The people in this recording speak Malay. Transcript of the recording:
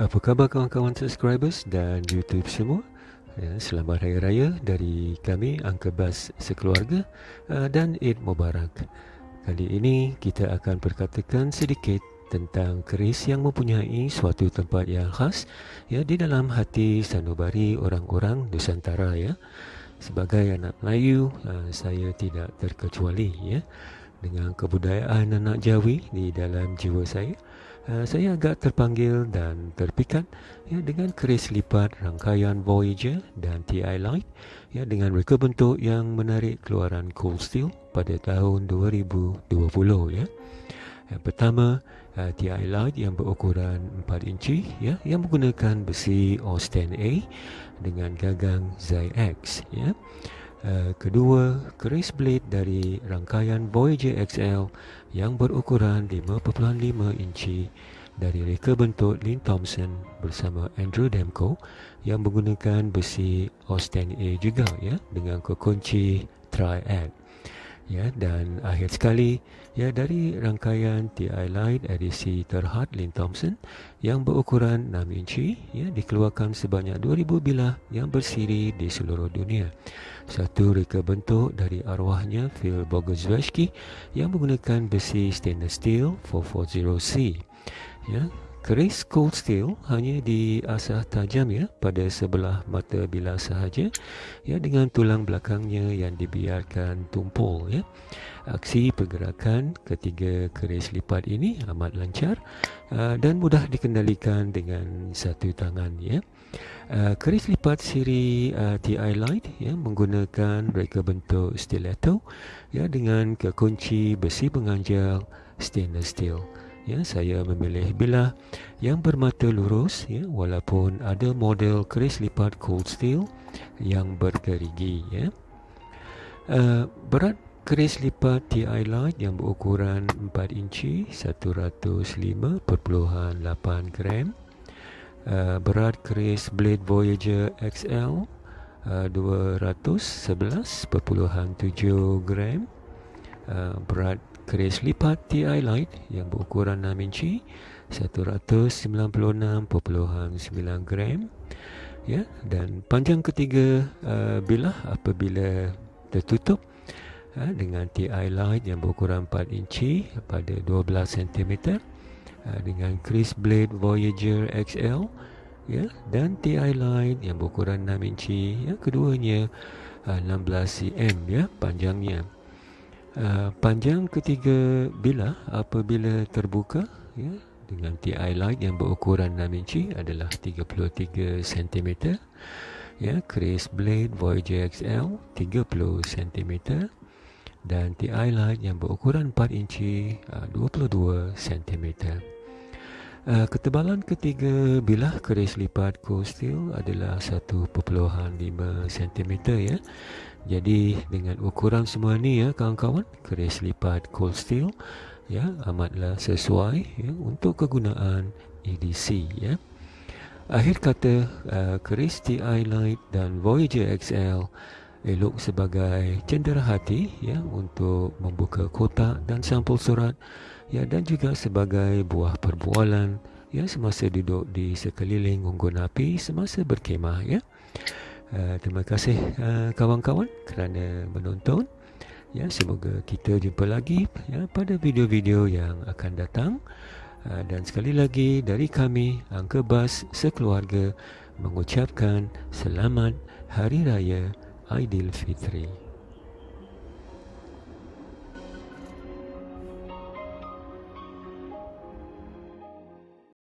Apa khabar kawan-kawan subscribers dan YouTube semua? Ya, selamat Hari Raya dari kami Angka Bas Sekeluarga uh, dan Eid Mubarak. Kali ini kita akan perkatakan sedikit tentang keris yang mempunyai suatu tempat yang khas ya di dalam hati sanubari orang-orang Nusantara ya. Sebagai anak Melayu, uh, saya tidak terkecuali ya dengan kebudayaan anak Jawi di dalam jiwa saya. Uh, saya agak terpanggil dan terpikat ya dengan keris lipat rangkaian Voyager dan TI Light ya dengan reka bentuk yang menarik keluaran Cold Steel pada tahun 2020 ya. Yang pertama uh, TI Light yang berukuran 4 inci ya yang menggunakan besi Austin A dengan gagang ZX ya. Uh, kedua, keris blade dari rangkaian Voyager XL yang berukuran 5.5 inci dari reka bentuk Lin Thompson bersama Andrew Demko yang menggunakan besi Austin A juga ya dengan kekunci triad ya dan akhir sekali ya dari rangkaian TI Light edisi terhad Lin Thompson yang berukuran 6 inci ya dikeluarkan sebanyak 2000 bilah yang bersiri di seluruh dunia. Satu reka bentuk dari arwahnya Phil Bogoszewski yang menggunakan besi stainless steel 440C ya Keris cold steel hanya diasah tajam ya pada sebelah mata bilah sahaja ya dengan tulang belakangnya yang dibiarkan tumpul ya. Aksi pergerakan ketiga keris lipat ini amat lancar uh, dan mudah dikendalikan dengan satu tangan ya. Uh, keris lipat siri uh, TI Light ya menggunakan reka bentuk stiletto ya dengan kekunci besi penganjal stainless steel ya saya memilih bilah yang bermata lurus ya walaupun ada model keris lipat cold steel yang bergerigi ya. Uh, berat keris lipat TI Light yang berukuran 4 inci 105.8 gram. Uh, berat keris blade Voyager XL uh, 211.7 gram. Uh, berat keris lipat TI Light yang berukuran 6 inci 196.9 gram ya. Dan panjang ketiga uh, bilah apabila tertutup uh, dengan TI Light yang berukuran 4 inci pada 12 cm uh, dengan Chris Blade Voyager XL ya. Dan TI Light yang berukuran 6 inci ya keduanya uh, 16 cm ya panjangnya Uh, panjang ketiga bilah apabila terbuka ya, dengan TI light yang berukuran 6 inci adalah 33 cm ya Chris Blade Voyager XL 30 cm dan TI light yang berukuran 4 inci uh, 22 cm uh, ketebalan ketiga bilah keris lipat cold steel adalah 1.5 cm ya jadi dengan ukuran semua ni ya kawan-kawan keris lipat cold steel ya amatlah sesuai ya untuk kegunaan EDC ya. Akhir kata uh, keris TI Light dan Voyager XL elok sebagai cendera hati ya untuk membuka kotak dan sampul surat ya dan juga sebagai buah perbualan ya semasa duduk di sekeliling unggun api semasa berkemah ya. Uh, terima kasih uh, kawan-kawan kerana menonton. Ya, semoga kita jumpa lagi ya pada video-video yang akan datang. Uh, dan sekali lagi dari kami Angka Bas sekeluarga mengucapkan selamat Hari Raya Aidilfitri.